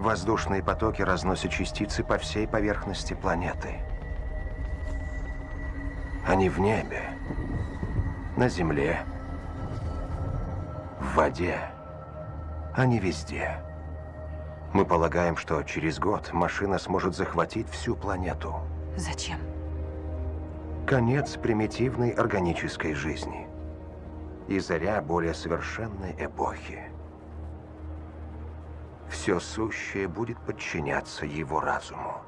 Воздушные потоки разносят частицы по всей поверхности планеты. Они в небе, на земле, в воде. Они везде. Мы полагаем, что через год машина сможет захватить всю планету. Зачем? Конец примитивной органической жизни. И заря более совершенной эпохи. Все сущее будет подчиняться его разуму.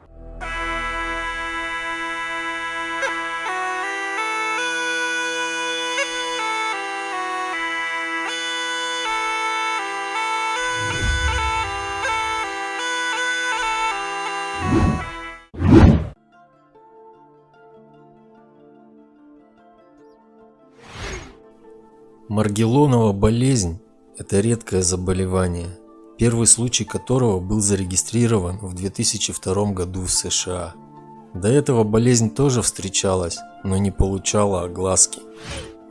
Маргелонова болезнь – это редкое заболевание, первый случай которого был зарегистрирован в 2002 году в США. До этого болезнь тоже встречалась, но не получала огласки.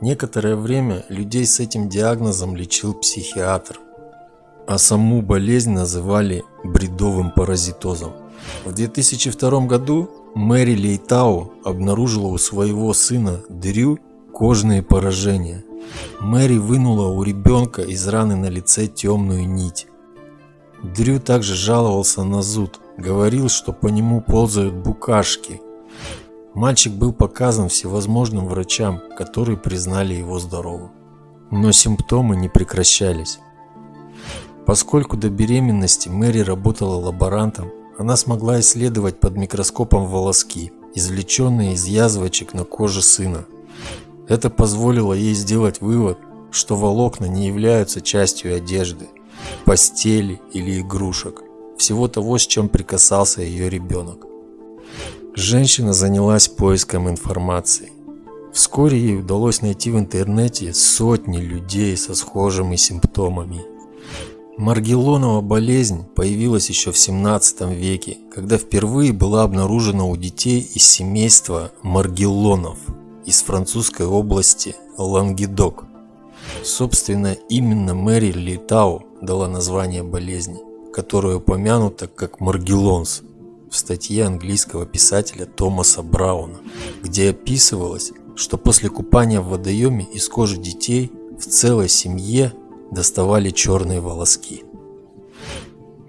Некоторое время людей с этим диагнозом лечил психиатр, а саму болезнь называли бредовым паразитозом. В 2002 году Мэри Лейтау обнаружила у своего сына Дрю кожные поражения – Мэри вынула у ребенка из раны на лице темную нить. Дрю также жаловался на зуд, говорил, что по нему ползают букашки. Мальчик был показан всевозможным врачам, которые признали его здоровым. Но симптомы не прекращались. Поскольку до беременности Мэри работала лаборантом, она смогла исследовать под микроскопом волоски, извлеченные из язвочек на коже сына. Это позволило ей сделать вывод, что волокна не являются частью одежды, постели или игрушек, всего того, с чем прикасался ее ребенок. Женщина занялась поиском информации. Вскоре ей удалось найти в интернете сотни людей со схожими симптомами. Маргелонова болезнь появилась еще в 17 веке, когда впервые была обнаружена у детей из семейства Маргелонов – из французской области Лангедок. Собственно, именно Мэри Литау дала название болезни, которая упомянута как Маргелонс в статье английского писателя Томаса Брауна, где описывалось, что после купания в водоеме из кожи детей в целой семье доставали черные волоски.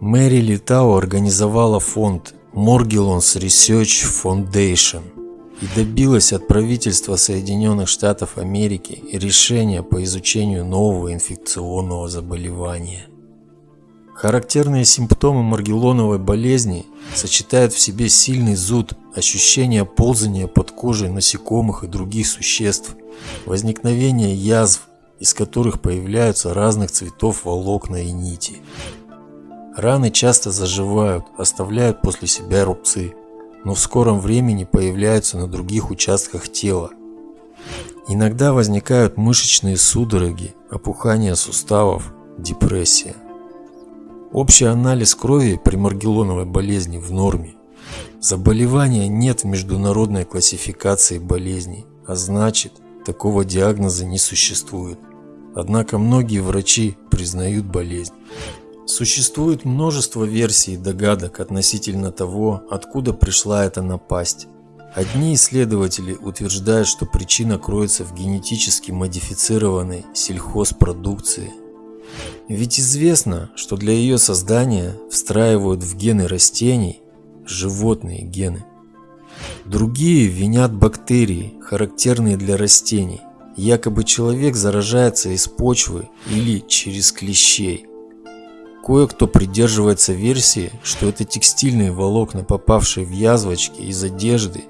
Мэри Литау организовала фонд Morgellons Research Foundation – и добилась от правительства Соединенных Штатов Америки решения по изучению нового инфекционного заболевания. Характерные симптомы маргелоновой болезни сочетают в себе сильный зуд, ощущение ползания под кожей насекомых и других существ, возникновение язв, из которых появляются разных цветов волокна и нити. Раны часто заживают, оставляют после себя рубцы, но в скором времени появляются на других участках тела. Иногда возникают мышечные судороги, опухание суставов, депрессия. Общий анализ крови при маргелоновой болезни в норме. Заболевания нет в международной классификации болезней, а значит, такого диагноза не существует. Однако многие врачи признают болезнь. Существует множество версий и догадок относительно того, откуда пришла эта напасть. Одни исследователи утверждают, что причина кроется в генетически модифицированной сельхозпродукции. Ведь известно, что для ее создания встраивают в гены растений животные гены. Другие винят бактерии, характерные для растений. Якобы человек заражается из почвы или через клещей – Кое-кто придерживается версии, что это текстильные волокна, попавшие в язвочки из одежды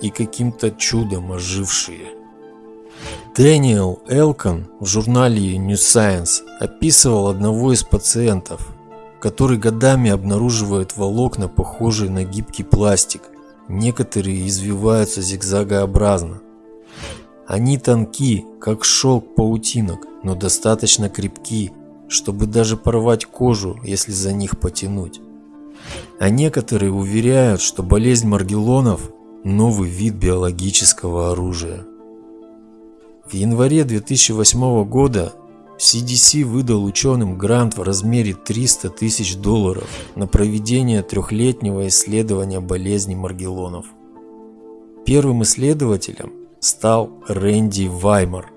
и каким-то чудом ожившие. Дэниел Элкон в журнале New Science описывал одного из пациентов, который годами обнаруживает волокна, похожие на гибкий пластик. Некоторые извиваются зигзагообразно. Они тонки, как шелк паутинок, но достаточно крепки, чтобы даже порвать кожу, если за них потянуть. А некоторые уверяют, что болезнь Маргелонов – новый вид биологического оружия. В январе 2008 года CDC выдал ученым грант в размере 300 тысяч долларов на проведение трехлетнего исследования болезни Маргелонов. Первым исследователем стал Рэнди Ваймар,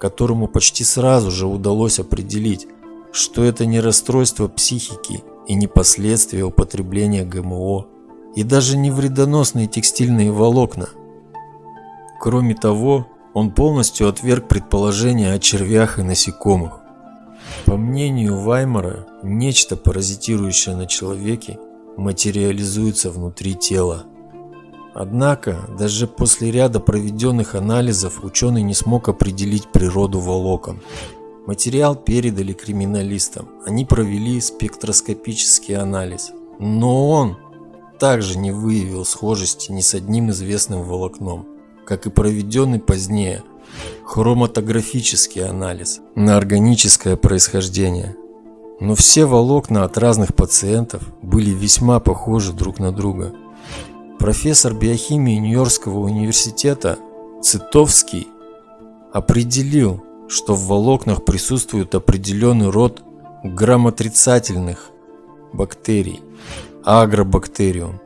которому почти сразу же удалось определить, что это не расстройство психики и не последствия употребления ГМО, и даже не вредоносные текстильные волокна. Кроме того, он полностью отверг предположения о червях и насекомых. По мнению Ваймара, нечто, паразитирующее на человеке, материализуется внутри тела. Однако, даже после ряда проведенных анализов ученый не смог определить природу волокон. Материал передали криминалистам, они провели спектроскопический анализ, но он также не выявил схожести ни с одним известным волокном, как и проведенный позднее хроматографический анализ на органическое происхождение. Но все волокна от разных пациентов были весьма похожи друг на друга. Профессор биохимии Нью-Йоркского университета Цитовский определил, что в волокнах присутствует определенный род грамотрицательных бактерий – агробактериум.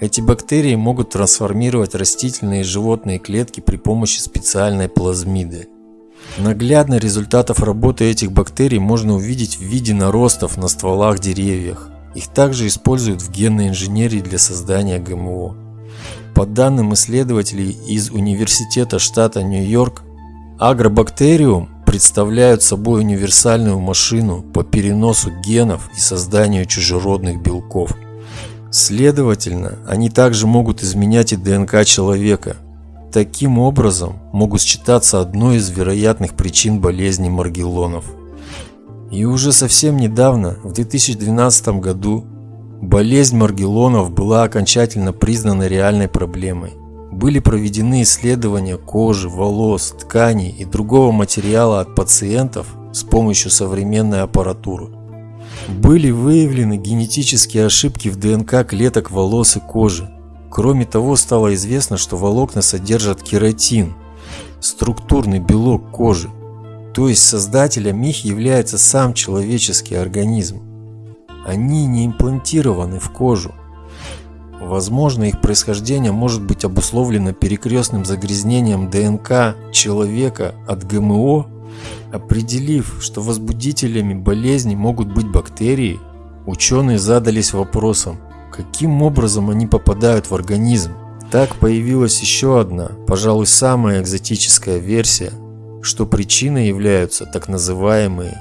Эти бактерии могут трансформировать растительные и животные клетки при помощи специальной плазмиды. Наглядно результатов работы этих бактерий можно увидеть в виде наростов на стволах деревьев. Их также используют в генной инженерии для создания ГМО. По данным исследователей из Университета штата Нью-Йорк, агробактериум представляют собой универсальную машину по переносу генов и созданию чужеродных белков. Следовательно, они также могут изменять и ДНК человека. Таким образом, могут считаться одной из вероятных причин болезни Маргеллонов. И уже совсем недавно, в 2012 году, болезнь Маргеллонов была окончательно признана реальной проблемой. Были проведены исследования кожи, волос, тканей и другого материала от пациентов с помощью современной аппаратуры. Были выявлены генетические ошибки в ДНК клеток волос и кожи. Кроме того, стало известно, что волокна содержат кератин, структурный белок кожи. То есть создателем их является сам человеческий организм. Они не имплантированы в кожу. Возможно, их происхождение может быть обусловлено перекрестным загрязнением ДНК человека от ГМО Определив, что возбудителями болезни могут быть бактерии, ученые задались вопросом, каким образом они попадают в организм. Так появилась еще одна, пожалуй, самая экзотическая версия, что причиной являются так называемые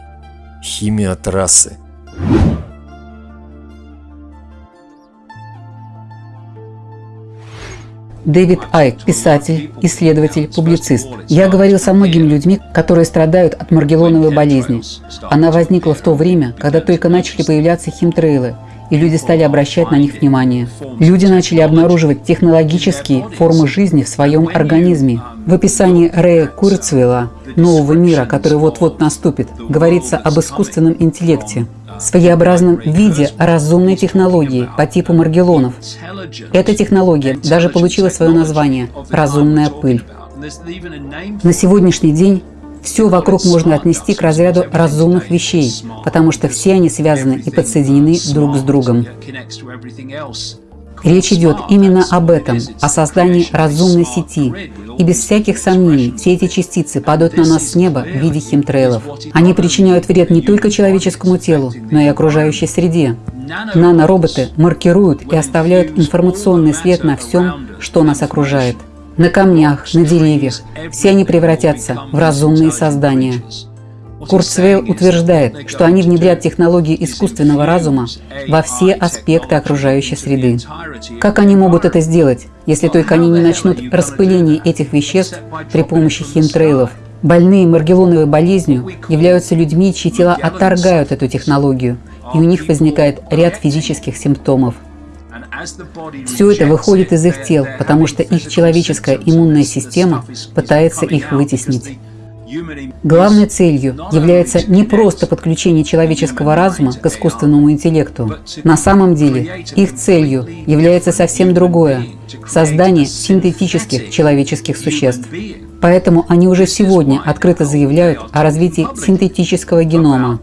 химиотрассы. Дэвид Айк, писатель, исследователь, публицист. Я говорил со многими людьми, которые страдают от маргелоновой болезни. Она возникла в то время, когда только начали появляться химтрейлы, и люди стали обращать на них внимание. Люди начали обнаруживать технологические формы жизни в своем организме. В описании Рэя Курцвелла «Нового мира, который вот-вот наступит» говорится об искусственном интеллекте, своеобразном виде разумной технологии по типу Маргелонов. Эта технология даже получила свое название – «разумная пыль». На сегодняшний день все вокруг можно отнести к разряду разумных вещей, потому что все они связаны и подсоединены друг с другом. Речь идет именно об этом, о создании разумной сети. И без всяких сомнений, все эти частицы падают на нас с неба в виде химтрейлов. Они причиняют вред не только человеческому телу, но и окружающей среде. Нанороботы маркируют и оставляют информационный след на всем, что нас окружает. На камнях, на деревьях. Все они превратятся в разумные создания. Курцвейл утверждает, что они внедрят технологии искусственного разума во все аспекты окружающей среды. Как они могут это сделать, если только они не начнут распыление этих веществ при помощи химтрейлов? Больные маргелоновой болезнью являются людьми, чьи тела отторгают эту технологию, и у них возникает ряд физических симптомов. Все это выходит из их тел, потому что их человеческая иммунная система пытается их вытеснить. Главной целью является не просто подключение человеческого разума к искусственному интеллекту. На самом деле, их целью является совсем другое – создание синтетических человеческих существ. Поэтому они уже сегодня открыто заявляют о развитии синтетического генома.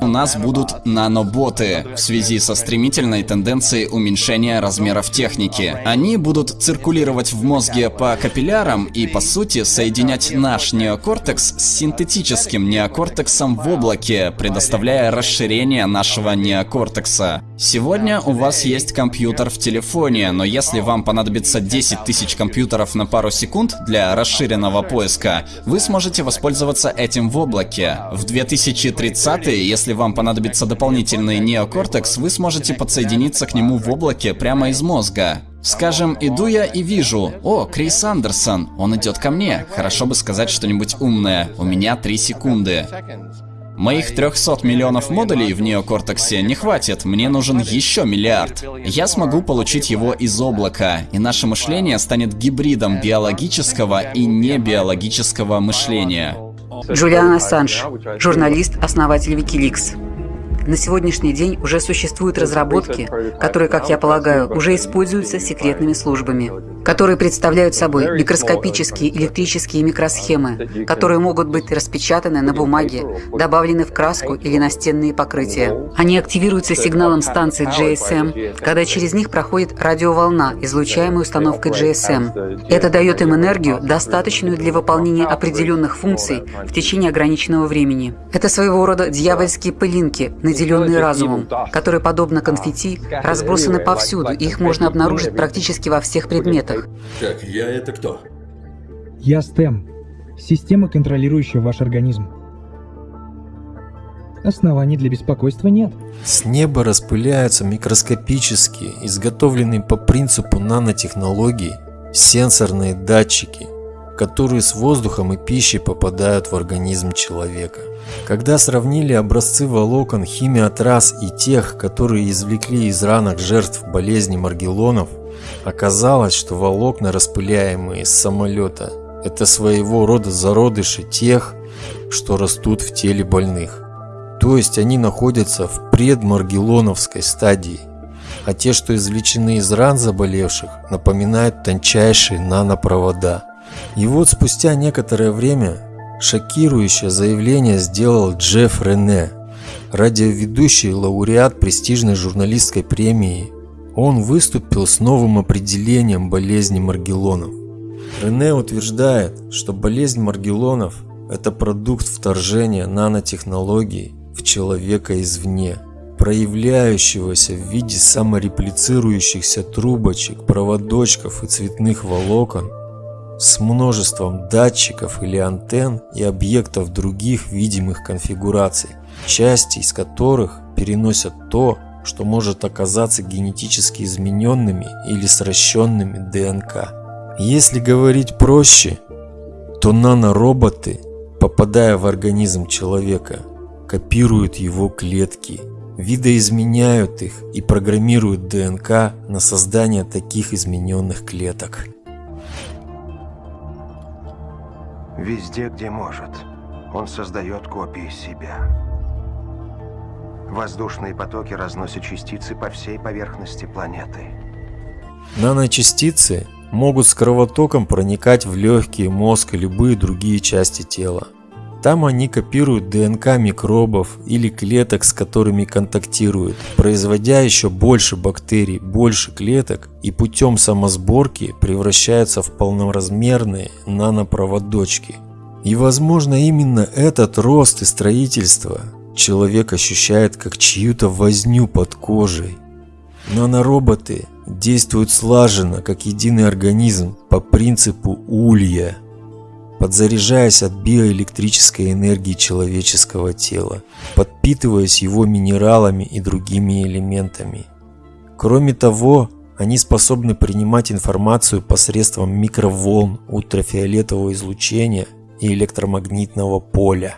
У нас будут наноботы в связи со стремительной тенденцией уменьшения размеров техники. Они будут циркулировать в мозге по капиллярам и, по сути, соединять наш неокортекс с синтетическим неокортексом в облаке, предоставляя расширение нашего неокортекса. Сегодня у вас есть компьютер в телефоне, но если вам понадобится 10 тысяч компьютеров на пару секунд для расширенного поиска, вы сможете воспользоваться этим в облаке. В 2030 если вам понадобится дополнительный неокортекс, вы сможете подсоединиться к нему в облаке прямо из мозга. Скажем, иду я и вижу, о, Крис Андерсон, он идет ко мне, хорошо бы сказать что-нибудь умное, у меня 3 секунды. Моих 300 миллионов модулей в неокортексе не хватит, мне нужен еще миллиард. Я смогу получить его из облака, и наше мышление станет гибридом биологического и небиологического мышления. Джулиан Ассанж, журналист, основатель Wikileaks. На сегодняшний день уже существуют разработки, которые, как я полагаю, уже используются секретными службами, которые представляют собой микроскопические электрические микросхемы, которые могут быть распечатаны на бумаге, добавлены в краску или настенные покрытия. Они активируются сигналом станции GSM, когда через них проходит радиоволна, излучаемая установкой GSM. Это дает им энергию, достаточную для выполнения определенных функций в течение ограниченного времени. Это своего рода дьявольские пылинки, наделенные разумом, которые, подобно конфетти, разбросаны повсюду, и их можно обнаружить практически во всех предметах. Так, я это кто? Я STEM. Система, контролирующая ваш организм. Оснований для беспокойства нет. С неба распыляются микроскопические, изготовленные по принципу нанотехнологий, сенсорные датчики, которые с воздухом и пищей попадают в организм человека. Когда сравнили образцы волокон химиотрас и тех, которые извлекли из ранок жертв болезни Маргелонов, оказалось, что волокна, распыляемые из самолета, это своего рода зародыши тех, что растут в теле больных. То есть они находятся в предмаргелоновской стадии, а те, что извлечены из ран заболевших, напоминают тончайшие нанопровода. И вот спустя некоторое время шокирующее заявление сделал Джефф Рене, радиоведущий лауреат престижной журналистской премии. Он выступил с новым определением болезни Маргелонов. Рене утверждает, что болезнь Маргелонов – это продукт вторжения нанотехнологий в человека извне, проявляющегося в виде самореплицирующихся трубочек, проводочков и цветных волокон с множеством датчиков или антенн и объектов других видимых конфигураций, части из которых переносят то, что может оказаться генетически измененными или сращенными ДНК. Если говорить проще, то нанороботы, попадая в организм человека, копируют его клетки, видоизменяют их и программируют ДНК на создание таких измененных клеток. Везде, где может, он создает копии себя. Воздушные потоки разносят частицы по всей поверхности планеты. Наночастицы могут с кровотоком проникать в легкие, мозг и любые другие части тела. Там они копируют ДНК микробов или клеток, с которыми контактируют, производя еще больше бактерий, больше клеток и путем самосборки превращаются в полноразмерные нанопроводочки. И возможно именно этот рост и строительство человек ощущает как чью-то возню под кожей. Нанороботы действуют слаженно, как единый организм, по принципу улья – подзаряжаясь от биоэлектрической энергии человеческого тела, подпитываясь его минералами и другими элементами. Кроме того, они способны принимать информацию посредством микроволн ультрафиолетового излучения и электромагнитного поля.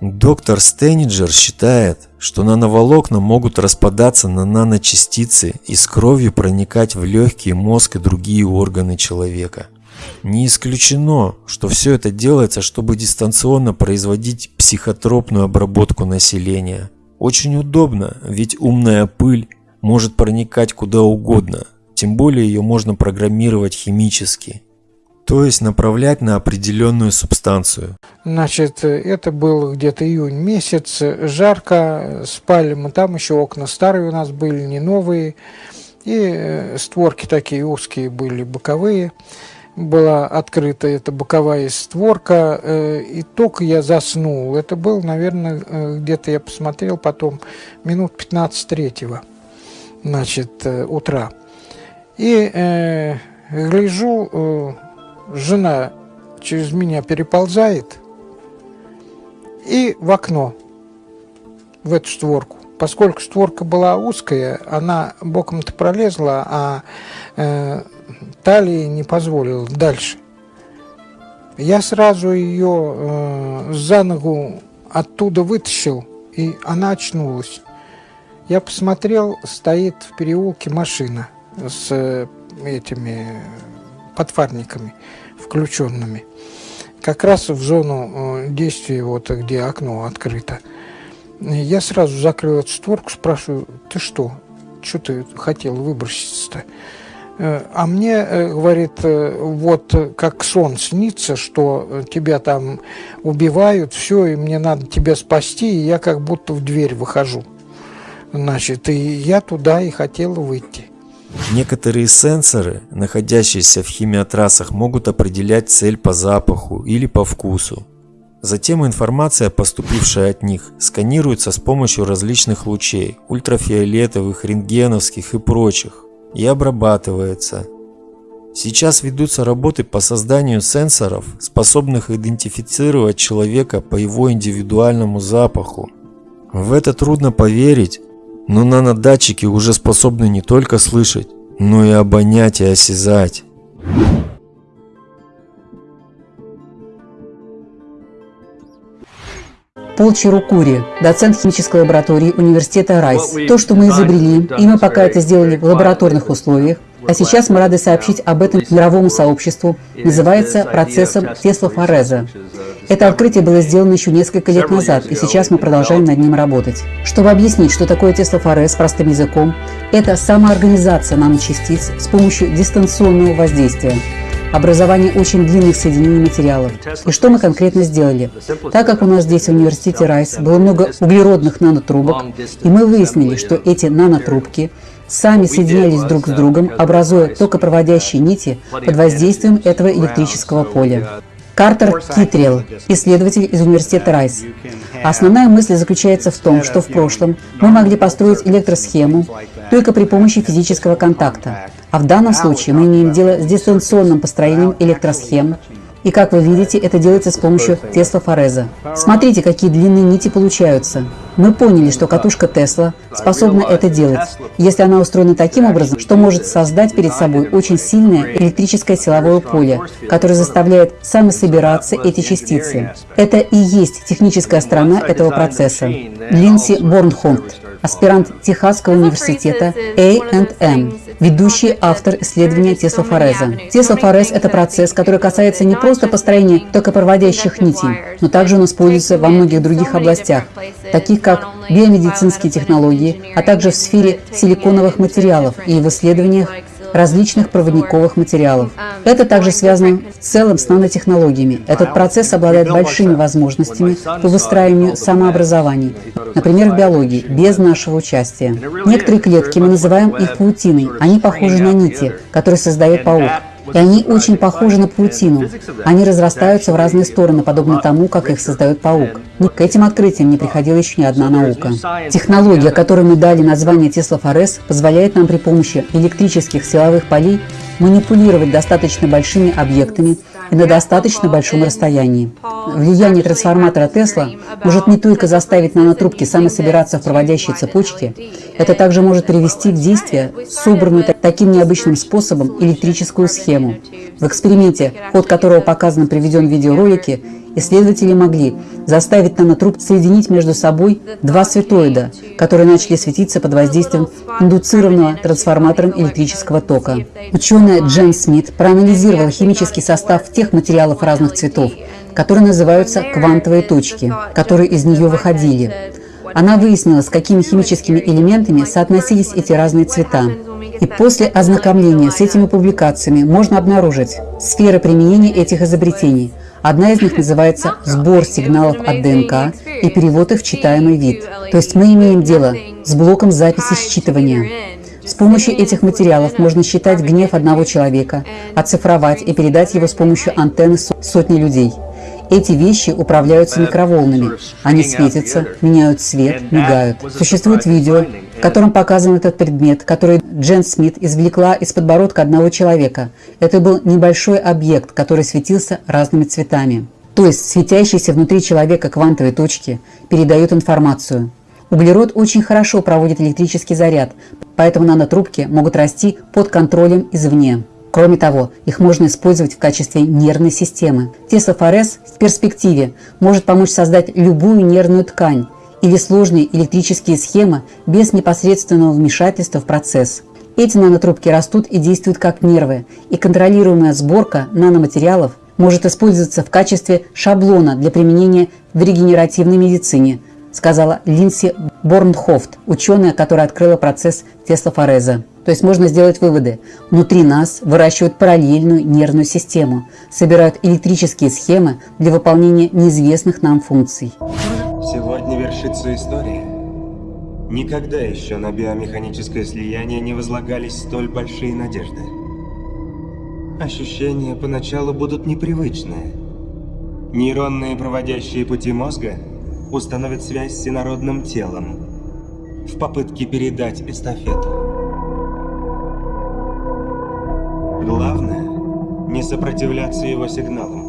Доктор Стейниджер считает, что нановолокна могут распадаться на наночастицы и с кровью проникать в легкие, мозг и другие органы человека. Не исключено, что все это делается, чтобы дистанционно производить психотропную обработку населения. Очень удобно, ведь умная пыль может проникать куда угодно, тем более ее можно программировать химически. то есть направлять на определенную субстанцию. Значит, это был где-то июнь месяц, жарко, спали мы там, еще окна старые у нас были, не новые, и э, створки такие узкие были, боковые. Была открыта эта боковая створка, э, и только я заснул. Это был, наверное, э, где-то я посмотрел потом, минут 15 третьего, значит, утра. И э, гляжу, э, жена через меня переползает и в окно, в эту створку. Поскольку створка была узкая, она боком-то пролезла, а э, талии не позволила дальше. Я сразу ее э, за ногу оттуда вытащил, и она очнулась. Я посмотрел, стоит в переулке машина с э, этими подфарниками включенными. Как раз в зону э, действия, вот где окно открыто. Я сразу закрыл эту створку, спрашиваю, ты что? Что ты хотел выброситься-то? Э, а мне, э, говорит, вот как сон снится, что тебя там убивают, все, и мне надо тебя спасти, и я как будто в дверь выхожу. Значит, и я туда и хотел выйти. Некоторые сенсоры, находящиеся в химиотрассах, могут определять цель по запаху или по вкусу. Затем информация, поступившая от них, сканируется с помощью различных лучей, ультрафиолетовых, рентгеновских и прочих, и обрабатывается. Сейчас ведутся работы по созданию сенсоров, способных идентифицировать человека по его индивидуальному запаху. В это трудно поверить, но нанодатчики уже способны не только слышать, но и обонять и осязать. Пол Чирукури, доцент химической лаборатории университета Райс. То, что мы изобрели, и мы пока это сделали в лабораторных условиях, а сейчас мы рады сообщить об этом мировому сообществу, называется процессом Тесла-Фореза. Это открытие было сделано еще несколько лет назад, и сейчас мы продолжаем над ним работать. Чтобы объяснить, что такое Тесла-Форез простым языком, это самоорганизация наночастиц с помощью дистанционного воздействия образование очень длинных соединений материалов. И что мы конкретно сделали? Так как у нас здесь в университете Райс было много углеродных нанотрубок, и мы выяснили, что эти нанотрубки сами соединялись друг с другом, образуя токопроводящие нити под воздействием этого электрического поля. Картер Китрил, исследователь из университета Райс. Основная мысль заключается в том, что в прошлом мы могли построить электросхему только при помощи физического контакта, а в данном случае мы имеем дело с дистанционным построением электросхем, и как вы видите, это делается с помощью Тесла Фореза. Смотрите, какие длинные нити получаются. Мы поняли, что катушка Тесла способна это делать, если она устроена таким образом, что может создать перед собой очень сильное электрическое силовое поле, которое заставляет самособираться эти частицы. Это и есть техническая сторона этого процесса. Линси Борнхолд, аспирант Техасского университета A&M, ведущий автор исследования Тесла Фореза. Тесла Форез – это процесс, который касается не просто построения токопроводящих нитей, но также он используется во многих других областях, таких как биомедицинские технологии, а также в сфере силиконовых материалов и в исследованиях различных проводниковых материалов. Это также связано в целом с нанотехнологиями. Этот процесс обладает большими возможностями по выстраиванию самообразований, например, в биологии, без нашего участия. Некоторые клетки мы называем их паутиной. Они похожи на нити, которые создает паук. И они очень похожи на паутину. Они разрастаются в разные стороны, подобно тому, как их создает паук. Но к этим открытиям не приходила еще ни одна наука. Технология, которой мы дали название Тесла Форес, позволяет нам при помощи электрических силовых полей манипулировать достаточно большими объектами и на достаточно большом расстоянии. Влияние трансформатора Тесла может не только заставить нанотрубки самособираться в проводящей цепочке, это также может привести в действие собранную таким необычным способом электрическую схему. В эксперименте, ход которого показан приведен в видеоролике, исследователи могли заставить нанотруб соединить между собой два светоида, которые начали светиться под воздействием индуцированного трансформатором электрического тока. Ученая Джен Смит проанализировала химический состав тех материалов разных цветов, которые называются квантовые точки, которые из нее выходили. Она выяснила, с какими химическими элементами соотносились эти разные цвета. И после ознакомления с этими публикациями можно обнаружить сферы применения этих изобретений. Одна из них называется «Сбор сигналов от ДНК и перевод их в читаемый вид». То есть мы имеем дело с блоком записи считывания. С помощью этих материалов можно считать гнев одного человека, оцифровать и передать его с помощью антенны сотни людей. Эти вещи управляются микроволнами. Они светятся, меняют цвет, мигают. Существует видео, в котором показан этот предмет, который Джен Смит извлекла из подбородка одного человека. Это был небольшой объект, который светился разными цветами. То есть светящиеся внутри человека квантовые точки передают информацию. Углерод очень хорошо проводит электрический заряд, поэтому нанотрубки могут расти под контролем извне. Кроме того, их можно использовать в качестве нервной системы. Теслофорез в перспективе может помочь создать любую нервную ткань или сложные электрические схемы без непосредственного вмешательства в процесс. Эти нанотрубки растут и действуют как нервы, и контролируемая сборка наноматериалов может использоваться в качестве шаблона для применения в регенеративной медицине, сказала Линси Борнхофт, ученая, которая открыла процесс теслофореза. То есть можно сделать выводы. Внутри нас выращивают параллельную нервную систему, собирают электрические схемы для выполнения неизвестных нам функций. Сегодня вершится история. Никогда еще на биомеханическое слияние не возлагались столь большие надежды. Ощущения поначалу будут непривычные. Нейронные проводящие пути мозга установят связь с инородным телом в попытке передать эстафету. Главное – не сопротивляться его сигналам.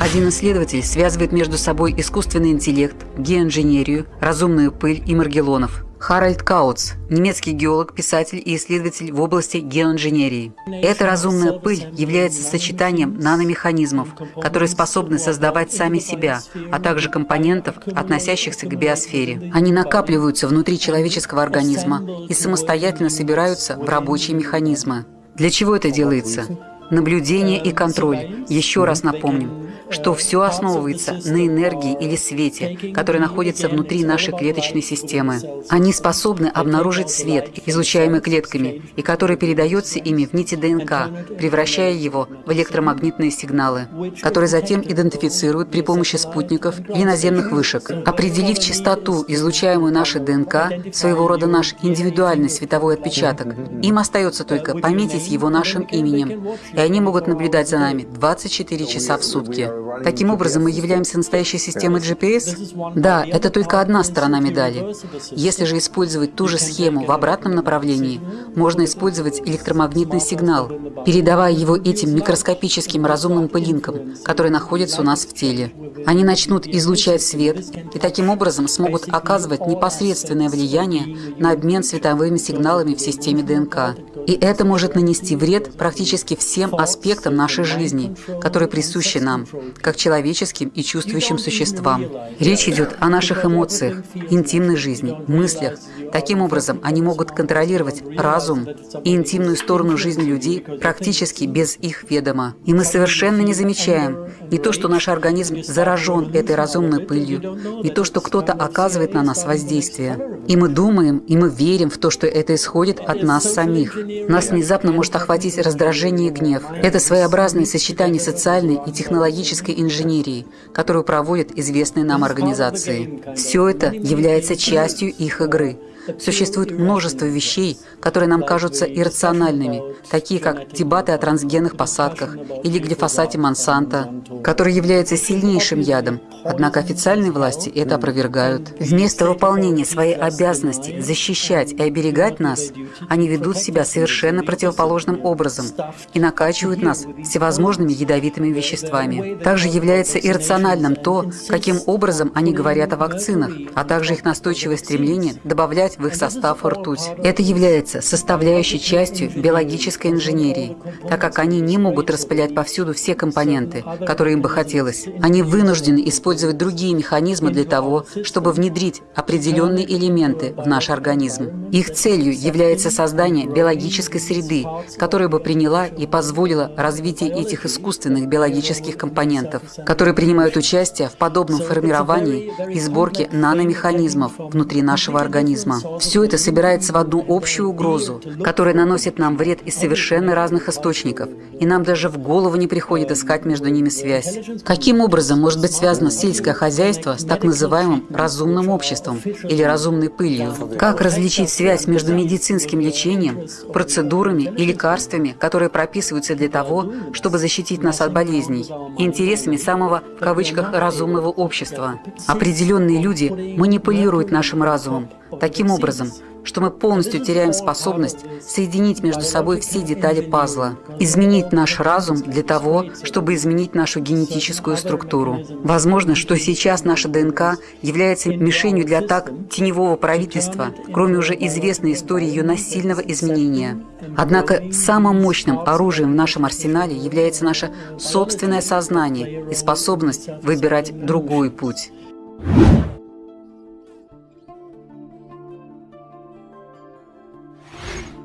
Один исследователь связывает между собой искусственный интеллект, геоинженерию, разумную пыль и маргелонов. Харальд Кауц – немецкий геолог, писатель и исследователь в области геоинженерии. Эта разумная пыль является сочетанием наномеханизмов, которые способны создавать сами себя, а также компонентов, относящихся к биосфере. Они накапливаются внутри человеческого организма и самостоятельно собираются в рабочие механизмы. Для чего это делается? Наблюдение и контроль. Еще раз напомним, что все основывается на энергии или свете, который находится внутри нашей клеточной системы. Они способны обнаружить свет, излучаемый клетками, и который передается ими в нити ДНК, превращая его в электромагнитные сигналы, которые затем идентифицируют при помощи спутников или наземных вышек. Определив частоту, излучаемую нашей ДНК, своего рода наш индивидуальный световой отпечаток, им остается только пометить его нашим именем, и они могут наблюдать за нами 24 часа в сутки. Таким образом, мы являемся настоящей системой GPS? Да, это только одна сторона медали. Если же использовать ту же схему в обратном направлении, можно использовать электромагнитный сигнал, передавая его этим микроскопическим разумным пылинкам, которые находятся у нас в теле. Они начнут излучать свет и таким образом смогут оказывать непосредственное влияние на обмен световыми сигналами в системе ДНК. И это может нанести вред практически всем аспектам нашей жизни, которые присущи нам, как человеческим и чувствующим существам. Речь идет о наших эмоциях, интимной жизни, мыслях. Таким образом, они могут контролировать разум и интимную сторону жизни людей практически без их ведома. И мы совершенно не замечаем не то, что наш организм заражен этой разумной пылью, не то, что кто-то оказывает на нас воздействие. И мы думаем, и мы верим в то, что это исходит от нас самих. Нас внезапно может охватить раздражение и гнев. Это своеобразное сочетание социальной и технологической инженерии, которую проводят известные нам организации. Все это является частью их игры. Существует множество вещей, которые нам кажутся иррациональными, такие как дебаты о трансгенных посадках или глифосате Монсанто, который является сильнейшим ядом, однако официальные власти это опровергают. Вместо выполнения своей обязанности защищать и оберегать нас, они ведут себя совершенно противоположным образом и накачивают нас всевозможными ядовитыми веществами. Также является иррациональным то, каким образом они говорят о вакцинах, а также их настойчивое стремление добавлять взять в их состав ртуть. Это является составляющей частью биологической инженерии, так как они не могут распылять повсюду все компоненты, которые им бы хотелось. Они вынуждены использовать другие механизмы для того, чтобы внедрить определенные элементы в наш организм. Их целью является создание биологической среды, которая бы приняла и позволила развитие этих искусственных биологических компонентов, которые принимают участие в подобном формировании и сборке наномеханизмов внутри нашего организма. Все это собирается в одну общую угрозу, которая наносит нам вред из совершенно разных источников, и нам даже в голову не приходит искать между ними связь. Каким образом может быть связано сельское хозяйство с так называемым разумным обществом или разумной пылью? Как различить связь между медицинским лечением, процедурами и лекарствами, которые прописываются для того, чтобы защитить нас от болезней, и интересами самого, в кавычках, разумного общества? Определенные люди манипулируют нашим разумом таким образом, что мы полностью теряем способность соединить между собой все детали пазла, изменить наш разум для того, чтобы изменить нашу генетическую структуру. Возможно, что сейчас наша ДНК является мишенью для атак теневого правительства, кроме уже известной истории ее насильного изменения. Однако самым мощным оружием в нашем арсенале является наше собственное сознание и способность выбирать другой путь.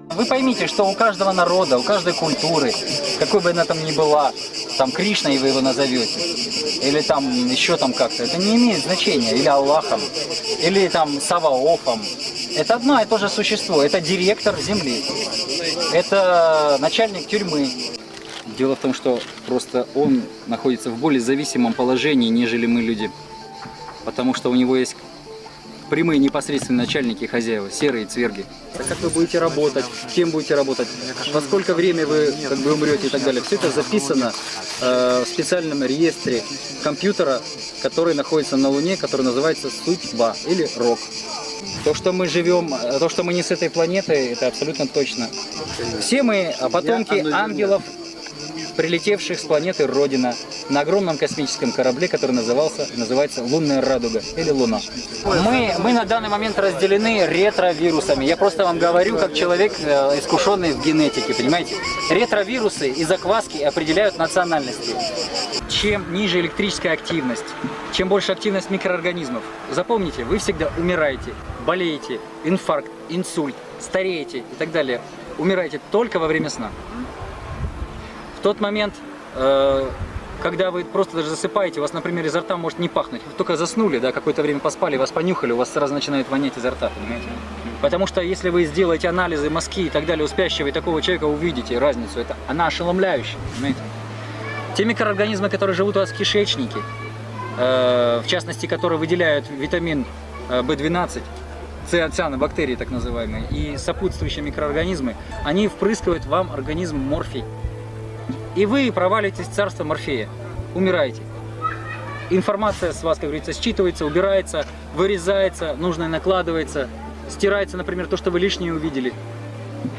Вы поймите, что у каждого народа, у каждой культуры, какой бы она там ни была, там Кришна, и вы его назовете, или там еще там как-то, это не имеет значения, или Аллахом, или там Саваофом. Это одно и то же существо, это директор земли, это начальник тюрьмы. Дело в том, что просто он находится в более зависимом положении, нежели мы люди. Потому что у него есть прямые непосредственные начальники и хозяева, серые цверги. А как вы будете работать, кем будете работать, во сколько время вы как бы умрете и так далее. Все это записано э, в специальном реестре компьютера, который находится на Луне, который называется судьба или рок. То, что мы живем, то, что мы не с этой планеты, это абсолютно точно. Все мы потомки ангелов прилетевших с планеты Родина на огромном космическом корабле, который назывался, называется Лунная радуга или Луна. Мы, мы на данный момент разделены ретровирусами. Я просто вам говорю, как человек, э, искушенный в генетике, понимаете? Ретровирусы и закваски определяют национальности. Чем ниже электрическая активность, чем больше активность микроорганизмов, запомните, вы всегда умираете, болеете, инфаркт, инсульт, стареете и так далее. Умираете только во время сна. Тот момент, э, когда вы просто даже засыпаете, у вас, например, изо рта может не пахнуть. Вы только заснули, да, какое-то время поспали, вас понюхали, у вас сразу начинает вонять изо рта, понимаете? Потому что если вы сделаете анализы мозги и так далее у спящего и такого человека, увидите разницу. Это, она ошеломляющая, понимаете? Те микроорганизмы, которые живут у вас в кишечнике, э, в частности, которые выделяют витамин В12, э, цианобактерии так называемые, и сопутствующие микроорганизмы, они впрыскивают вам организм морфий. И вы провалитесь в царство Морфея, умираете. Информация с вас, как говорится, считывается, убирается, вырезается, нужное накладывается, стирается, например, то, что вы лишнее увидели.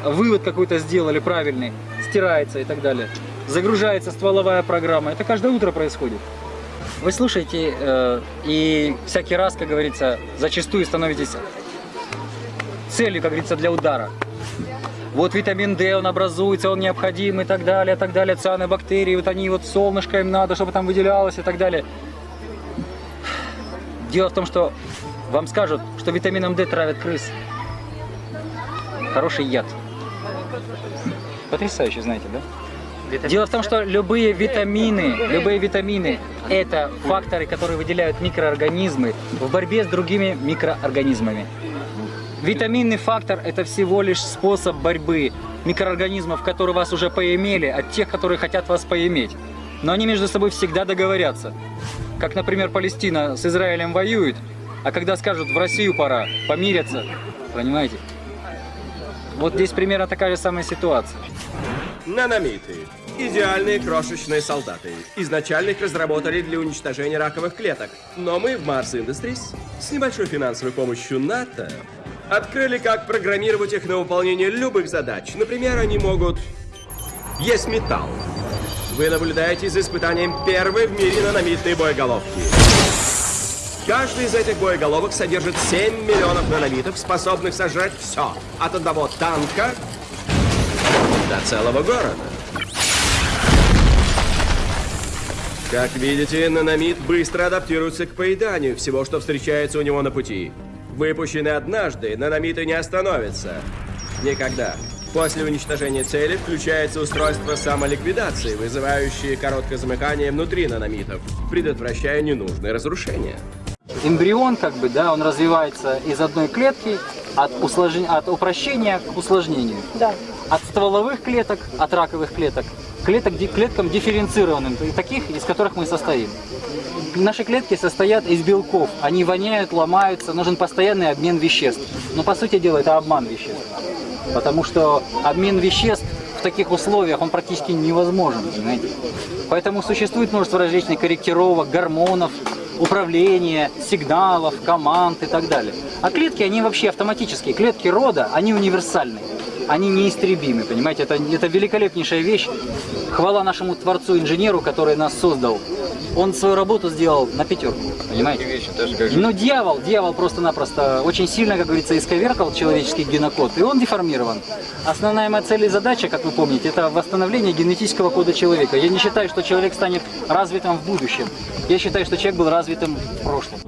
Вывод какой-то сделали правильный, стирается и так далее. Загружается стволовая программа. Это каждое утро происходит. Вы слушаете э, и всякий раз, как говорится, зачастую становитесь целью, как говорится, для удара. Вот витамин D, он образуется, он необходим и так далее, и так далее. Цианобактерии, вот они вот солнышко им надо, чтобы там выделялось и так далее. Дело в том, что вам скажут, что витамином D травят крыс. Хороший яд. Потрясающе, знаете, да? Дело в том, что любые витамины, любые витамины – это факторы, которые выделяют микроорганизмы в борьбе с другими микроорганизмами. Витаминный фактор – это всего лишь способ борьбы микроорганизмов, которые вас уже поимели, от тех, которые хотят вас поиметь. Но они между собой всегда договорятся. Как, например, Палестина с Израилем воюет, а когда скажут «в Россию пора», помирятся. Понимаете? Вот здесь примерно такая же самая ситуация. Наномиты. Идеальные крошечные солдаты. Изначально их разработали для уничтожения раковых клеток. Но мы в Mars Industries с небольшой финансовой помощью НАТО открыли, как программировать их на выполнение любых задач. Например, они могут есть металл. Вы наблюдаете за испытанием первой в мире наномитной боеголовки. Каждый из этих боеголовок содержит 7 миллионов наномитов, способных сожрать все. От одного танка до целого города. Как видите, наномит быстро адаптируется к поеданию всего, что встречается у него на пути. Выпущенный однажды, наномиты не остановятся. Никогда. После уничтожения цели включается устройство самоликвидации, вызывающее короткое замыкание внутри наномитов, предотвращая ненужные разрушения. Эмбрион, как бы, да, он развивается из одной клетки от, услож... от упрощения к усложнению. Да. От стволовых клеток, от раковых клеток, клеток клеткам дифференцированным, таких, из которых мы состоим. Наши клетки состоят из белков, они воняют, ломаются, нужен постоянный обмен веществ. Но по сути дела это обман веществ. Потому что обмен веществ в таких условиях он практически невозможен, понимаете? Поэтому существует множество различных корректировок, гормонов, управления, сигналов, команд и так далее. А клетки, они вообще автоматические. Клетки рода, они универсальны. Они неистребимы, понимаете? Это, это великолепнейшая вещь. Хвала нашему творцу-инженеру, который нас создал. Он свою работу сделал на пятерку, понимаете? Но дьявол, дьявол просто-напросто очень сильно, как говорится, исковеркал человеческий генокод, и он деформирован. Основная моя цель и задача, как вы помните, это восстановление генетического кода человека. Я не считаю, что человек станет развитым в будущем. Я считаю, что человек был развитым в прошлом.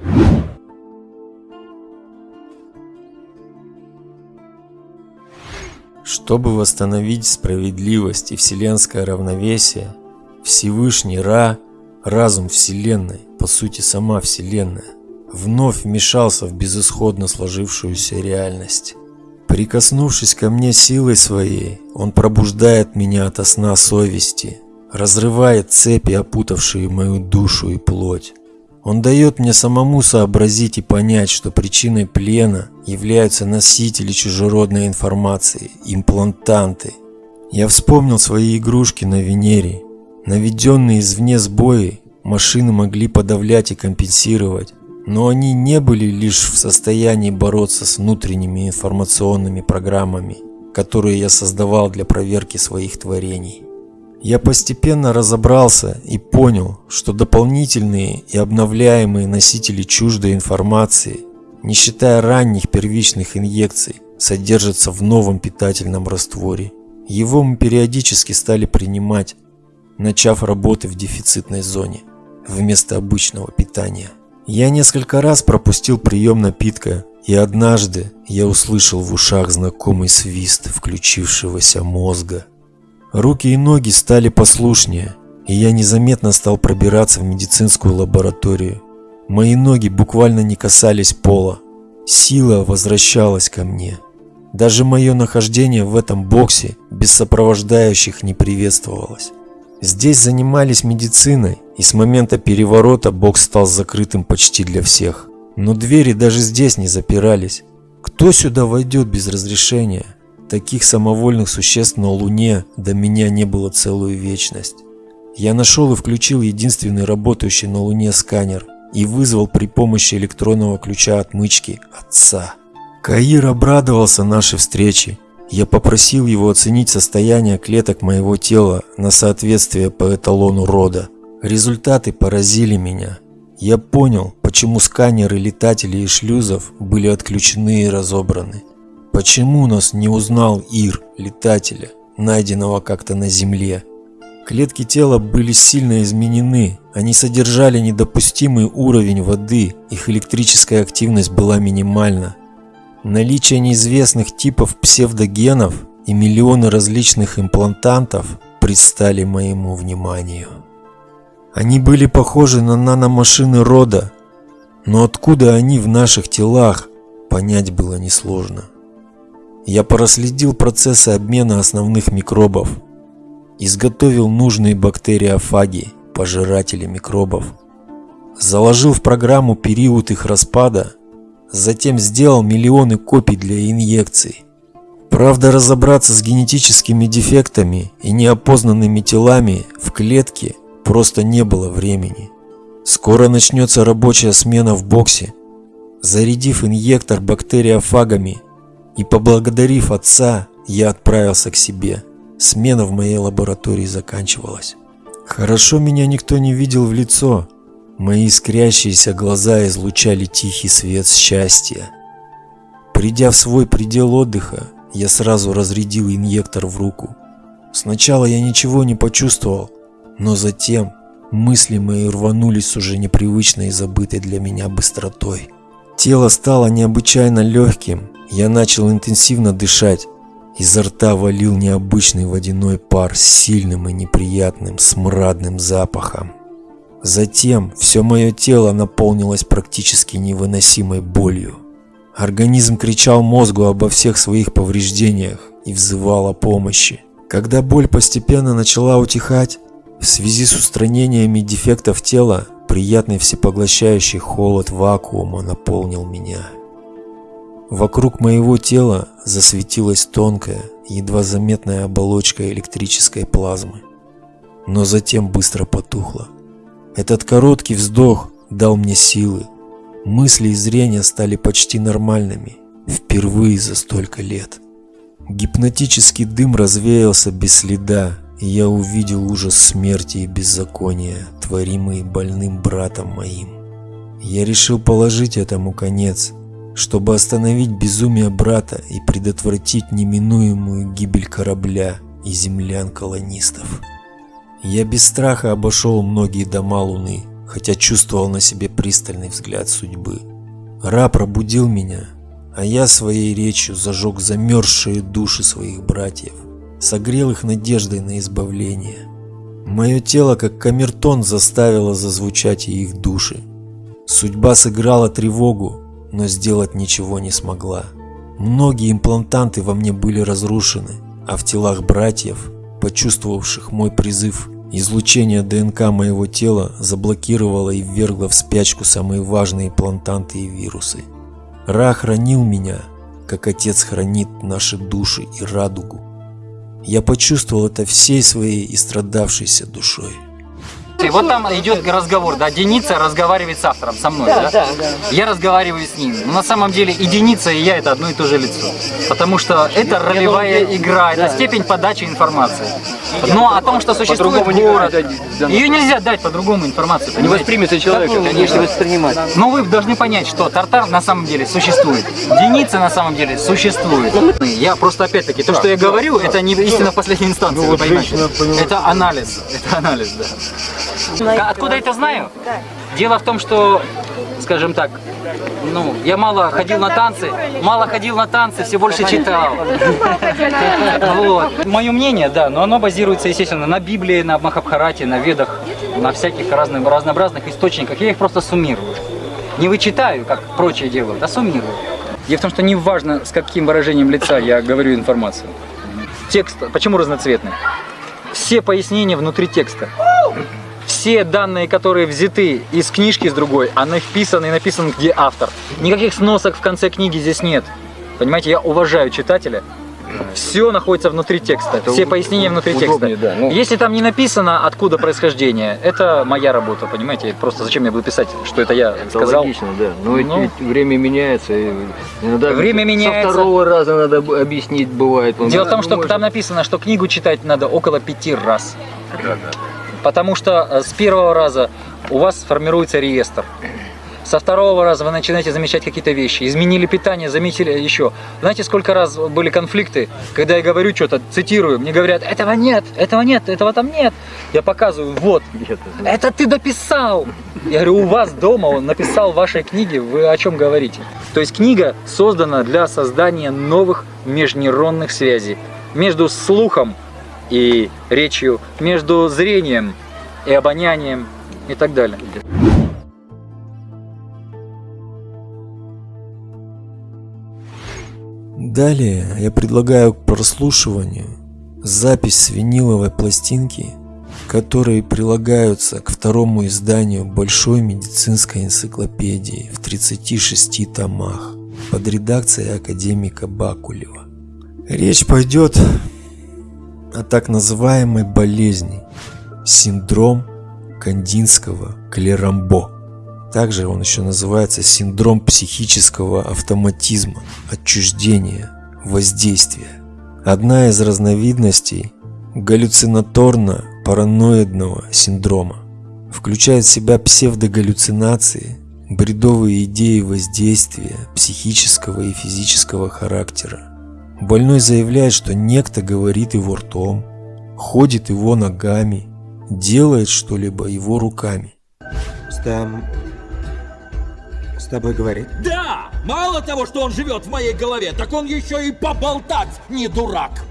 Чтобы восстановить справедливость и вселенское равновесие, Всевышний Ра, разум Вселенной, по сути сама Вселенная, вновь вмешался в безысходно сложившуюся реальность. Прикоснувшись ко мне силой своей, он пробуждает меня ото сна совести, разрывает цепи, опутавшие мою душу и плоть. Он дает мне самому сообразить и понять, что причиной плена являются носители чужеродной информации, имплантанты. Я вспомнил свои игрушки на Венере. Наведенные извне сбои машины могли подавлять и компенсировать, но они не были лишь в состоянии бороться с внутренними информационными программами, которые я создавал для проверки своих творений. Я постепенно разобрался и понял, что дополнительные и обновляемые носители чуждой информации, не считая ранних первичных инъекций, содержатся в новом питательном растворе. Его мы периодически стали принимать, начав работы в дефицитной зоне, вместо обычного питания. Я несколько раз пропустил прием напитка, и однажды я услышал в ушах знакомый свист включившегося мозга. Руки и ноги стали послушнее, и я незаметно стал пробираться в медицинскую лабораторию. Мои ноги буквально не касались пола. Сила возвращалась ко мне. Даже мое нахождение в этом боксе без сопровождающих не приветствовалось. Здесь занимались медициной, и с момента переворота бокс стал закрытым почти для всех. Но двери даже здесь не запирались. Кто сюда войдет без разрешения? Таких самовольных существ на Луне до меня не было целую вечность. Я нашел и включил единственный работающий на Луне сканер и вызвал при помощи электронного ключа отмычки отца. Каир обрадовался нашей встрече. Я попросил его оценить состояние клеток моего тела на соответствие по эталону рода. Результаты поразили меня. Я понял, почему сканеры летателей и шлюзов были отключены и разобраны. Почему нас не узнал Ир, летателя, найденного как-то на Земле? Клетки тела были сильно изменены, они содержали недопустимый уровень воды, их электрическая активность была минимальна. Наличие неизвестных типов псевдогенов и миллионы различных имплантантов предстали моему вниманию. Они были похожи на наномашины рода, но откуда они в наших телах, понять было несложно. Я проследил процессы обмена основных микробов, изготовил нужные бактериофаги, пожиратели микробов, заложил в программу период их распада, затем сделал миллионы копий для инъекций. Правда, разобраться с генетическими дефектами и неопознанными телами в клетке просто не было времени. Скоро начнется рабочая смена в боксе. Зарядив инъектор бактериофагами и поблагодарив отца, я отправился к себе. Смена в моей лаборатории заканчивалась. Хорошо меня никто не видел в лицо. Мои искрящиеся глаза излучали тихий свет счастья. Придя в свой предел отдыха, я сразу разрядил инъектор в руку. Сначала я ничего не почувствовал, но затем мысли мои рванулись уже непривычной и забытой для меня быстротой. Тело стало необычайно легким, я начал интенсивно дышать. Изо рта валил необычный водяной пар с сильным и неприятным смрадным запахом. Затем все мое тело наполнилось практически невыносимой болью. Организм кричал мозгу обо всех своих повреждениях и взывал о помощи. Когда боль постепенно начала утихать, в связи с устранениями дефектов тела, приятный всепоглощающий холод вакуума наполнил меня. Вокруг моего тела засветилась тонкая, едва заметная оболочка электрической плазмы, но затем быстро потухла. Этот короткий вздох дал мне силы. Мысли и зрение стали почти нормальными, впервые за столько лет. Гипнотический дым развеялся без следа, я увидел ужас смерти и беззакония, творимый больным братом моим. Я решил положить этому конец, чтобы остановить безумие брата и предотвратить неминуемую гибель корабля и землян колонистов. Я без страха обошел многие дома Луны, хотя чувствовал на себе пристальный взгляд судьбы. Ра пробудил меня, а я своей речью зажег замерзшие души своих братьев, согрел их надеждой на избавление. Мое тело, как камертон, заставило зазвучать их души. Судьба сыграла тревогу, но сделать ничего не смогла. Многие имплантанты во мне были разрушены, а в телах братьев, почувствовавших мой призыв, излучение ДНК моего тела заблокировало и ввергло в спячку самые важные имплантанты и вирусы. Ра хранил меня, как отец хранит наши души и радугу. Я почувствовал это всей своей истрадавшейся душой. И вот там идет разговор, да, Деница разговаривает с автором, со мной, да? Да, да. Я разговариваю с ним. Но на самом деле и Деница, и я это одно и то же лицо. Потому что это ролевая игра, это степень подачи информации. Но о том, что существует город, ее нельзя дать по-другому информацию. Не понимаете? воспримется человека, конечно, воспринимать. Но вы должны понять, что Тартар на самом деле существует. Деница на самом деле существует. Я просто опять-таки, то, что я говорю, это не истина в последней инстанции, вы понимаете? Это анализ. Это анализ, да. Откуда это знаю? Дело в том, что, скажем так, ну, я мало ходил на танцы, мало ходил на танцы, все больше читал. Вот. Мое мнение, да, но оно базируется, естественно, на Библии, на Махабхарате, на Ведах, на всяких разных, разнообразных источниках. Я их просто суммирую. Не вычитаю, как прочие делают, а суммирую. Дело в том, что не важно, с каким выражением лица я говорю информацию. Текст, почему разноцветный? Все пояснения внутри текста. Все данные, которые взяты из книжки с другой, они вписаны и написаны, где автор. Никаких сносок в конце книги здесь нет. Понимаете, я уважаю читателя. Все находится внутри текста, все пояснения внутри удобнее, текста. да, ну. Если там не написано, откуда происхождение, это моя работа, понимаете? Просто зачем я буду писать, что это я Это сказал? логично, да. Но ведь, Ну. ведь время меняется. и иногда Время со меняется. второго раза надо объяснить бывает. Дело в том, что Ну, там написано, что книгу читать надо около пяти раз. Потому что э, с первого раза у вас формируется реестр. Со второго раза вы начинаете замечать какие-то вещи. Изменили питание, заметили еще. Знаете, сколько раз были конфликты, когда я говорю что-то, цитирую, мне говорят, этого нет, этого нет, этого там нет. Я показываю, вот, это ты дописал. Я говорю, у вас дома он написал в вашей книге, вы о чем говорите? То есть книга создана для создания новых межнейронных связей между слухом и речью, между зрением и обонянием и так далее. Далее я предлагаю к прослушиванию запись с виниловой пластинки, которые прилагаются к второму изданию большой медицинской энциклопедии в 36 томах под редакцией академика Бакулева. Речь пойдет о так называемой болезни синдром кандинского клерамбо. Также он еще называется синдром психического автоматизма, отчуждения, воздействия. Одна из разновидностей галлюцинаторно-параноидного синдрома. включает в себя псевдогаллюцинации, бредовые идеи воздействия психического и физического характера. Больной заявляет, что некто говорит его ртом, ходит его ногами, делает что-либо его руками. Стэм... С тобой говорит? Да! Мало того, что он живет в моей голове, так он еще и поболтать не дурак.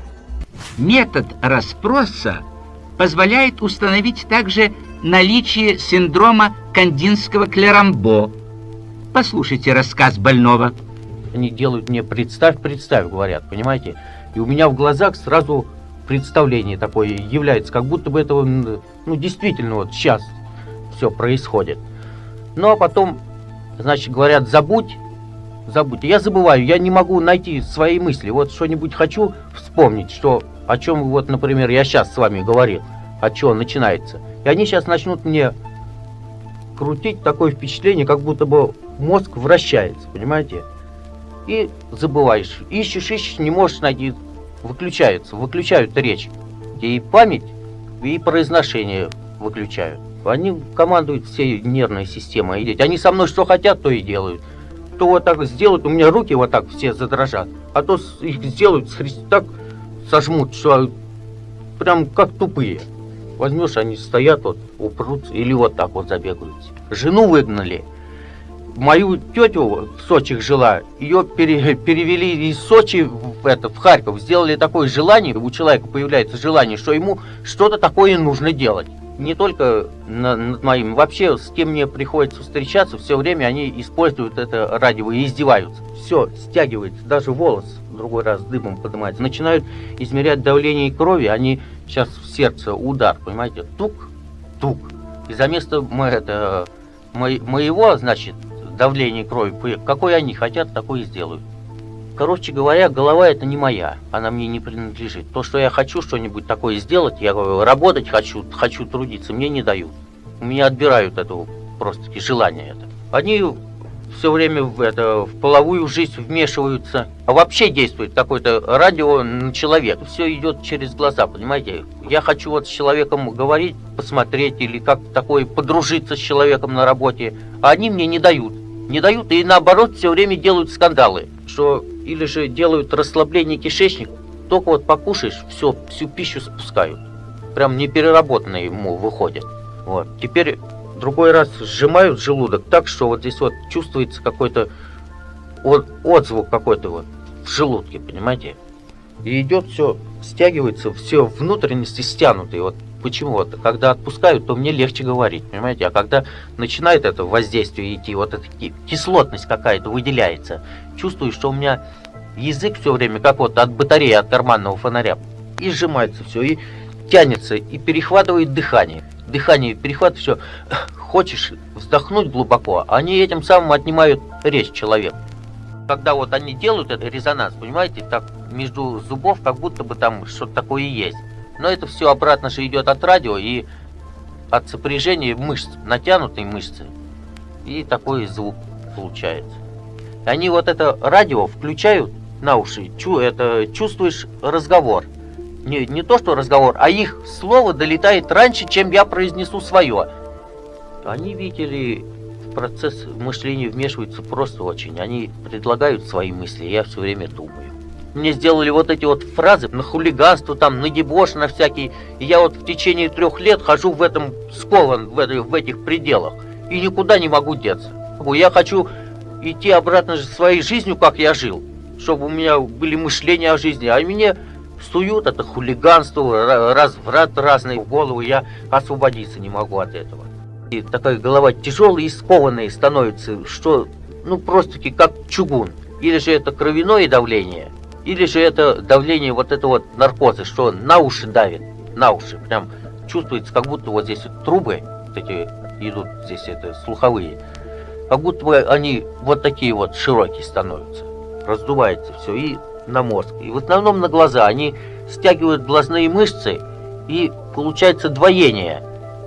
Метод расспроса позволяет установить также наличие синдрома кандинского клерамбо. Послушайте рассказ больного. Они делают мне «представь, представь», говорят, понимаете? И у меня в глазах сразу представление такое является, как будто бы этого, ну, действительно, вот сейчас все происходит. Ну, а потом, значит, говорят, забудь, забудь. Я забываю, я не могу найти свои мысли. Вот что-нибудь хочу вспомнить, что, о чем, вот, например, я сейчас с вами говорил, о чем начинается. И они сейчас начнут мне крутить такое впечатление, как будто бы мозг вращается, понимаете? И забываешь. Ищешь, ищешь, не можешь найти. Выключаются, выключают речь. И память, и произношение выключают. Они командуют всей нервной системой. Они со мной что хотят, то и делают. То вот так сделают, у меня руки вот так все задрожат. А то их сделают, так сожмут, что прям как тупые. Возьмешь, они стоят вот, упрутся, или вот так вот забегают. Жену выгнали. Мою тетю в Сочи жила, ее пере, перевели из Сочи в, это, в Харьков. Сделали такое желание, у человека появляется желание, что ему что-то такое нужно делать. Не только на, над моим, вообще с кем мне приходится встречаться, все время они используют это радио и издеваются. Все, стягивается, даже волос другой раз дымом поднимается. Начинают измерять давление крови, они сейчас в сердце удар, понимаете, тук, тук. И за место мы, это, мо, моего, значит, давления крови, какой они хотят, такой и сделают. Короче говоря, голова это не моя, она мне не принадлежит. То, что я хочу что-нибудь такое сделать, я работать хочу, хочу трудиться, мне не дают. У меня отбирают это просто-таки желание это. Они все время в, это, в половую жизнь вмешиваются. А вообще действует какое-то радио на человека. Все идет через глаза, понимаете? Я хочу вот с человеком говорить, посмотреть или как такое подружиться с человеком на работе. А они мне не дают. Не дают и наоборот все время делают скандалы. Что или же делают расслабление кишечника. Только вот покушаешь, все, всю пищу спускают. Прям непереработанные ему выходят. Вот. Теперь другой раз сжимают желудок так, что вот здесь вот чувствуется какой-то от, отзвук какой-то вот в желудке, понимаете? И идет все, стягивается, все внутренности стянутые. Вот почему вот, когда отпускают, то мне легче говорить, понимаете? А когда начинает это воздействие идти, вот эта кислотность какая-то выделяется, чувствую, что у меня язык все время, как вот от батареи, от карманного фонаря, и сжимается все, и тянется, и перехватывает дыхание дыхание перехват, все. Хочешь вздохнуть глубоко, они этим самым отнимают речь человека. Когда вот они делают этот резонанс, понимаете, так между зубов как будто бы там что-то такое есть. Но это все обратно же идет от радио и от сопряжения мышц, натянутой мышцы. И такой звук получается. Они вот это радио включают на уши, чу, это чувствуешь разговор не, не то что разговор, а их слово долетает раньше, чем я произнесу свое. Они, видели, в процесс мышления вмешиваются просто очень. Они предлагают свои мысли, я все время думаю. Мне сделали вот эти вот фразы на хулиганство, там, на дебош, на всякие. И я вот в течение трех лет хожу в этом скован, в, этой, в этих пределах. И никуда не могу деться. Я хочу идти обратно своей жизнью, как я жил. Чтобы у меня были мышления о жизни. А мне суют, это хулиганство, разврат разный в голову, я освободиться не могу от этого. И такая голова тяжелая и скованная становится, что, ну, просто-таки как чугун. Или же это кровяное давление, или же это давление вот этого вот наркоза, что на уши давит, на уши. Прям чувствуется, как будто вот здесь вот трубы, вот эти идут здесь это слуховые, как будто бы они вот такие вот широкие становятся. Раздувается все и на мозг. И в основном на глаза. Они стягивают глазные мышцы, и получается двоение.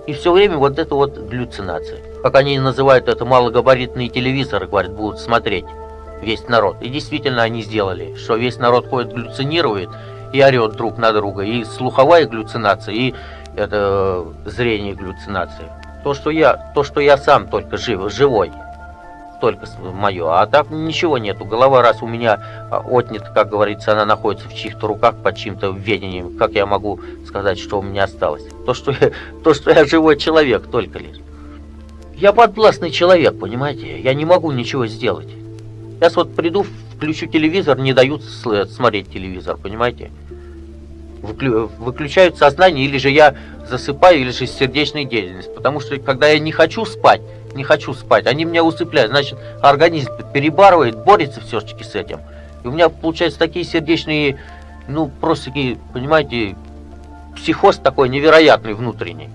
И все время вот это вот галлюцинация. Как они называют это, малогабаритные телевизоры, говорят, будут смотреть весь народ. И действительно они сделали, что весь народ ходит, галлюцинирует и орет друг на друга. И слуховая галлюцинация, и это зрение галлюцинация. То, что я, то, что я сам только жив, живой, только мое. А так ничего нету. Голова раз у меня а, отнята, как говорится, она находится в чьих-то руках под чьим-то ведением. Как я могу сказать, что у меня осталось? То, что я, то, что я живой человек, только лишь. Я подвластный человек, понимаете? Я не могу ничего сделать. Сейчас вот приду, включу телевизор, не дают смотреть телевизор, понимаете? Выклю, выключают сознание, или же я засыпаю, или же сердечная деятельность. Потому что когда я не хочу спать, не хочу спать, они меня усыпляют. Значит, организм перебарывает, борется все-таки с этим. И у меня получаются такие сердечные, ну, просто такие, понимаете, психоз такой невероятный внутренний.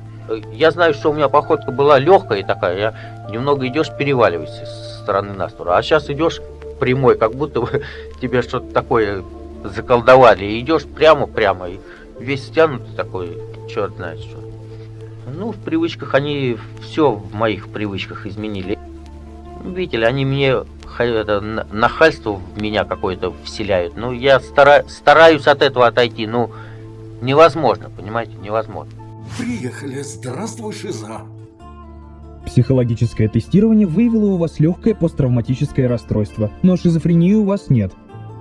Я знаю, что у меня походка была легкая такая, я немного идешь, переваливаешься с стороны на сторону. А сейчас идешь прямой, как будто бы тебе что-то такое заколдовали. И идешь прямо-прямо, и весь стянутый такой, черт знает что. Ну, в привычках они все в моих привычках изменили. Видите они мне это, нахальство в меня какое-то вселяют. Ну, я стара, стараюсь от этого отойти, ну, невозможно, понимаете, невозможно. Приехали. Здравствуй, Шиза. Психологическое тестирование выявило у вас легкое посттравматическое расстройство, но шизофрении у вас нет.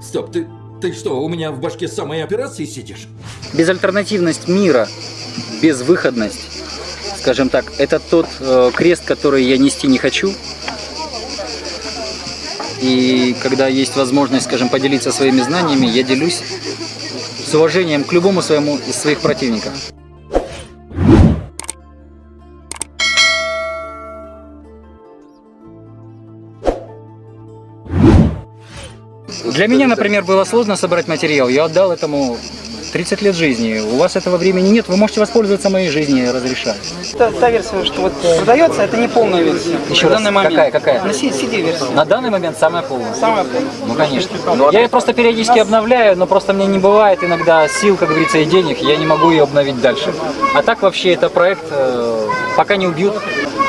Стоп, ты, ты что, у меня в башке самой операции сидишь? Безальтернативность мира, безвыходность, скажем так, это тот э, крест, который я нести не хочу. И когда есть возможность, скажем, поделиться своими знаниями, я делюсь с уважением к любому своему из своих противников. Для меня, например, было сложно собрать материал. Я отдал этому 30 лет жизни. У вас этого времени нет, вы можете воспользоваться моей жизнью, я разрешаю. Та, та версия, что вот продается, это не полная версия. Еще на раз, данный момент. какая, какая? На CD-версия. На данный момент самая полная. Самая полная. Ну, конечно. Я ее просто периодически обновляю, но просто мне не бывает иногда сил, как говорится, и денег, я не могу ее обновить дальше. А так вообще это проект, э, пока не убьют,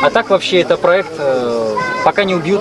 а так вообще это проект, э, пока не убьют.